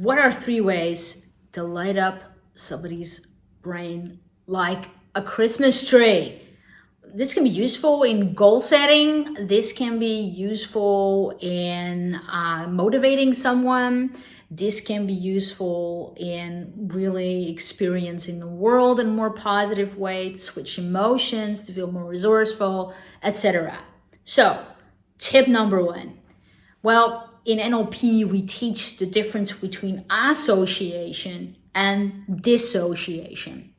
what are three ways to light up somebody's brain like a Christmas tree? This can be useful in goal setting. This can be useful in uh, motivating someone. This can be useful in really experiencing the world in a more positive way, to switch emotions, to feel more resourceful, etc. So, tip number one. Well, in NLP, we teach the difference between association and dissociation.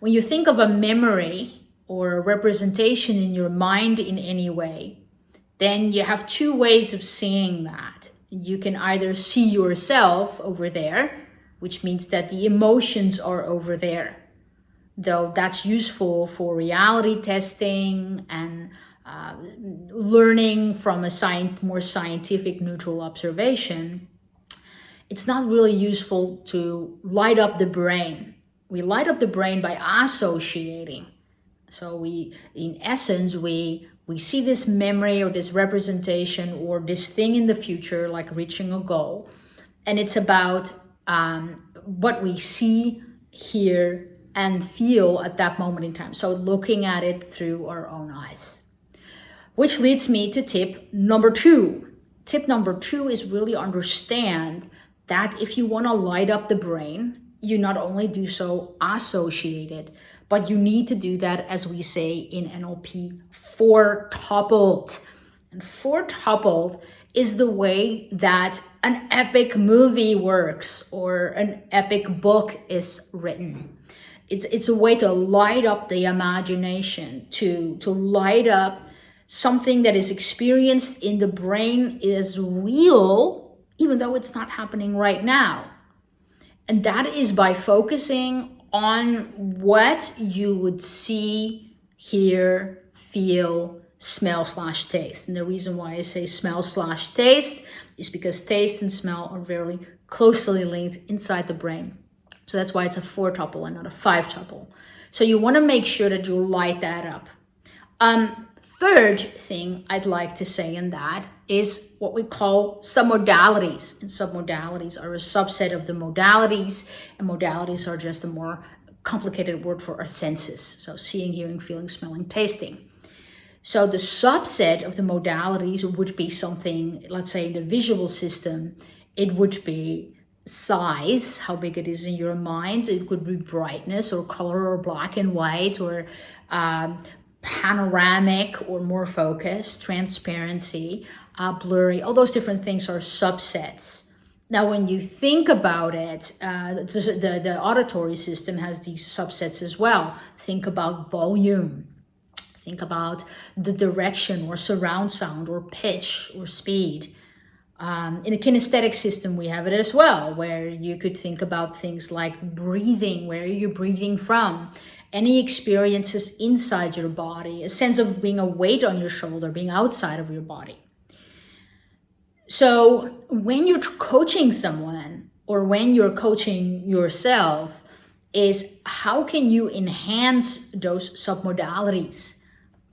When you think of a memory or a representation in your mind in any way, then you have two ways of seeing that. You can either see yourself over there, which means that the emotions are over there, though that's useful for reality testing and uh, learning from a science, more scientific neutral observation, it's not really useful to light up the brain. We light up the brain by associating. So we, in essence, we we see this memory or this representation or this thing in the future, like reaching a goal, and it's about um, what we see, hear, and feel at that moment in time. So looking at it through our own eyes. Which leads me to tip number two. Tip number two is really understand that if you want to light up the brain, you not only do so associated, but you need to do that, as we say in NLP, four tuple. And four tuple is the way that an epic movie works or an epic book is written. It's, it's a way to light up the imagination, to, to light up something that is experienced in the brain is real, even though it's not happening right now. And that is by focusing on what you would see, hear, feel, smell slash taste. And the reason why I say smell slash taste is because taste and smell are very closely linked inside the brain. So that's why it's a four tuple and not a five tuple. So you want to make sure that you light that up. Um, third thing I'd like to say in that is what we call submodalities. And submodalities are a subset of the modalities, and modalities are just a more complicated word for our senses. So seeing, hearing, feeling, smelling, tasting. So the subset of the modalities would be something, let's say in the visual system, it would be size, how big it is in your mind. It could be brightness or color or black and white or um, panoramic or more focused, transparency, uh, blurry, all those different things are subsets. Now, when you think about it, uh, the, the, the auditory system has these subsets as well. Think about volume. Think about the direction or surround sound or pitch or speed. Um, in a kinesthetic system, we have it as well, where you could think about things like breathing, where are you breathing from? Any experiences inside your body, a sense of being a weight on your shoulder, being outside of your body. So when you're coaching someone or when you're coaching yourself, is how can you enhance those submodalities?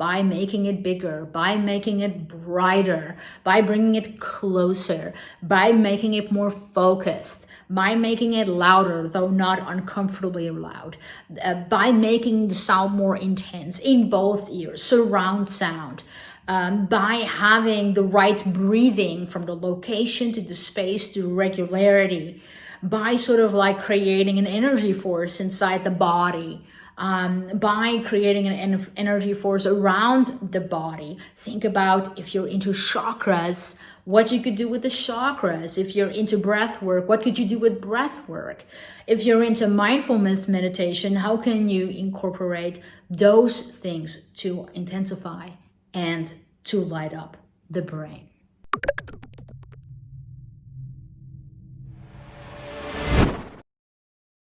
By making it bigger, by making it brighter, by bringing it closer, by making it more focused, by making it louder, though not uncomfortably loud, uh, by making the sound more intense in both ears, surround sound. Um, by having the right breathing from the location to the space to regularity, by sort of like creating an energy force inside the body, um, by creating an energy force around the body. Think about if you're into chakras, what you could do with the chakras. If you're into breath work, what could you do with breath work? If you're into mindfulness meditation, how can you incorporate those things to intensify and to light up the brain?